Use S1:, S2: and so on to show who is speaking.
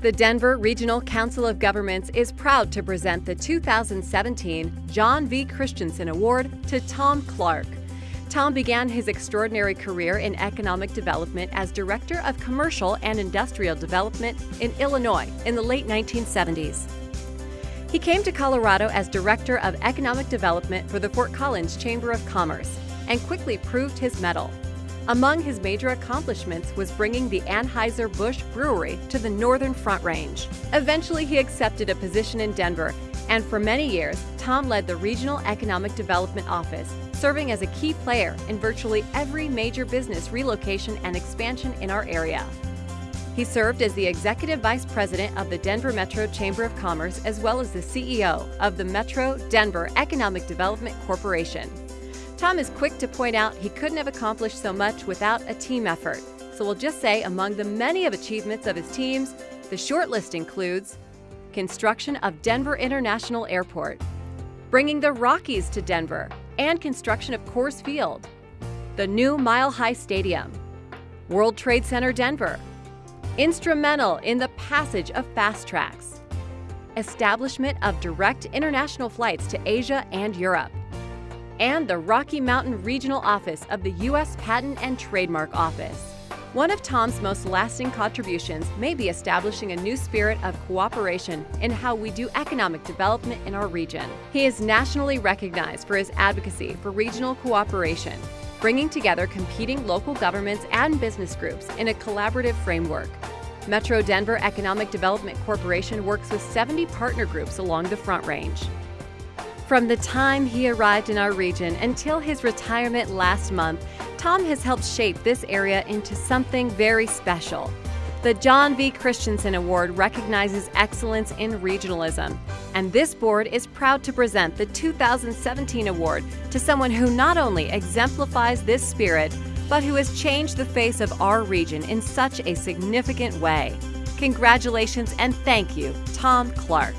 S1: The Denver Regional Council of Governments is proud to present the 2017 John V. Christensen Award to Tom Clark. Tom began his extraordinary career in economic development as Director of Commercial and Industrial Development in Illinois in the late 1970s. He came to Colorado as Director of Economic Development for the Fort Collins Chamber of Commerce and quickly proved his mettle. Among his major accomplishments was bringing the Anheuser-Busch Brewery to the Northern Front Range. Eventually, he accepted a position in Denver, and for many years, Tom led the Regional Economic Development Office, serving as a key player in virtually every major business relocation and expansion in our area. He served as the Executive Vice President of the Denver Metro Chamber of Commerce as well as the CEO of the Metro Denver Economic Development Corporation. Tom is quick to point out he couldn't have accomplished so much without a team effort. So we'll just say among the many of achievements of his teams, the short list includes construction of Denver International Airport, bringing the Rockies to Denver, and construction of Coors Field, the new Mile High Stadium, World Trade Center Denver, instrumental in the passage of FasTracks, establishment of direct international flights to Asia and Europe, and the Rocky Mountain Regional Office of the U.S. Patent and Trademark Office. One of Tom's most lasting contributions may be establishing a new spirit of cooperation in how we do economic development in our region. He is nationally recognized for his advocacy for regional cooperation, bringing together competing local governments and business groups in a collaborative framework. Metro Denver Economic Development Corporation works with 70 partner groups along the Front Range. From the time he arrived in our region until his retirement last month, Tom has helped shape this area into something very special. The John V. Christensen Award recognizes excellence in regionalism, and this board is proud to present the 2017 award to someone who not only exemplifies this spirit, but who has changed the face of our region in such a significant way. Congratulations and thank you, Tom Clark.